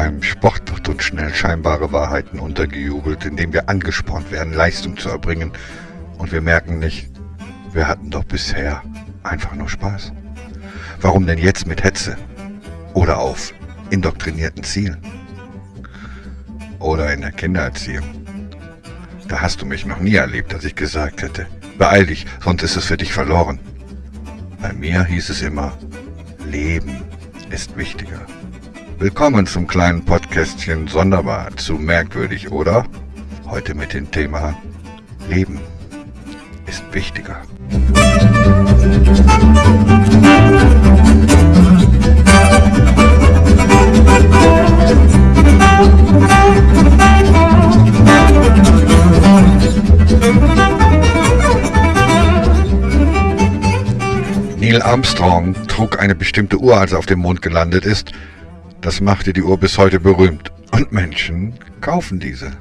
Beim Sport wird uns schnell scheinbare Wahrheiten untergejubelt, indem wir angespornt werden, Leistung zu erbringen. Und wir merken nicht, wir hatten doch bisher einfach nur Spaß. Warum denn jetzt mit Hetze? Oder auf indoktrinierten Zielen? Oder in der Kindererziehung? Da hast du mich noch nie erlebt, dass ich gesagt hätte, beeil dich, sonst ist es für dich verloren. Bei mir hieß es immer, Leben ist wichtiger. Willkommen zum kleinen Podcastchen Sonderbar zu Merkwürdig, oder? Heute mit dem Thema Leben ist wichtiger. Neil Armstrong trug eine bestimmte Uhr, als er auf dem Mond gelandet ist. Das machte die Uhr bis heute berühmt. Und Menschen kaufen diese.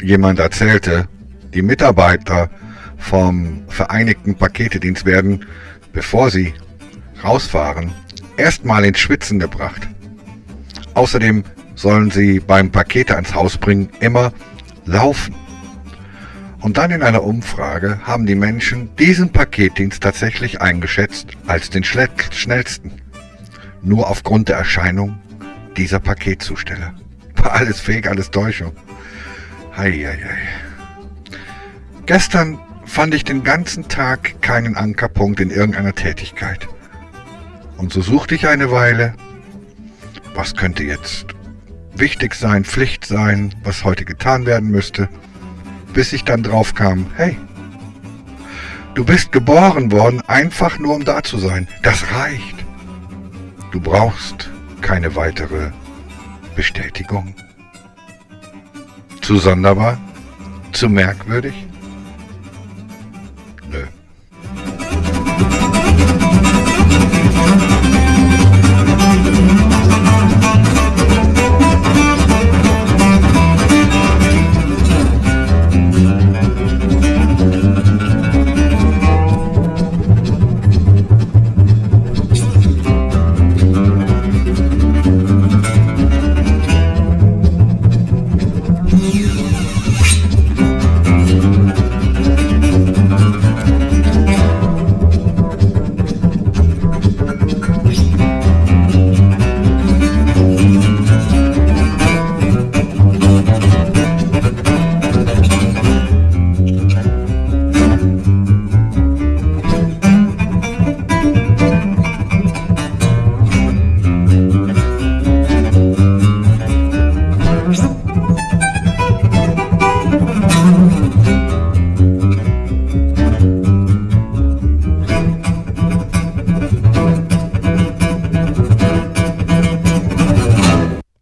Jemand erzählte, die Mitarbeiter vom Vereinigten Paketedienst werden, bevor sie rausfahren, erstmal ins Schwitzen gebracht. Außerdem sollen sie beim Pakete ans Haus bringen immer laufen. Und dann in einer Umfrage haben die Menschen diesen Paketdienst tatsächlich eingeschätzt als den schnellsten. Nur aufgrund der Erscheinung dieser Paketzusteller. War alles Fake, alles Täuschung. Heieiei. Gestern fand ich den ganzen Tag keinen Ankerpunkt in irgendeiner Tätigkeit. Und so suchte ich eine Weile, was könnte jetzt wichtig sein, Pflicht sein, was heute getan werden müsste, bis ich dann drauf kam, hey, du bist geboren worden, einfach nur um da zu sein. Das reicht. Du brauchst keine weitere Bestätigung. Zu sonderbar? Zu merkwürdig?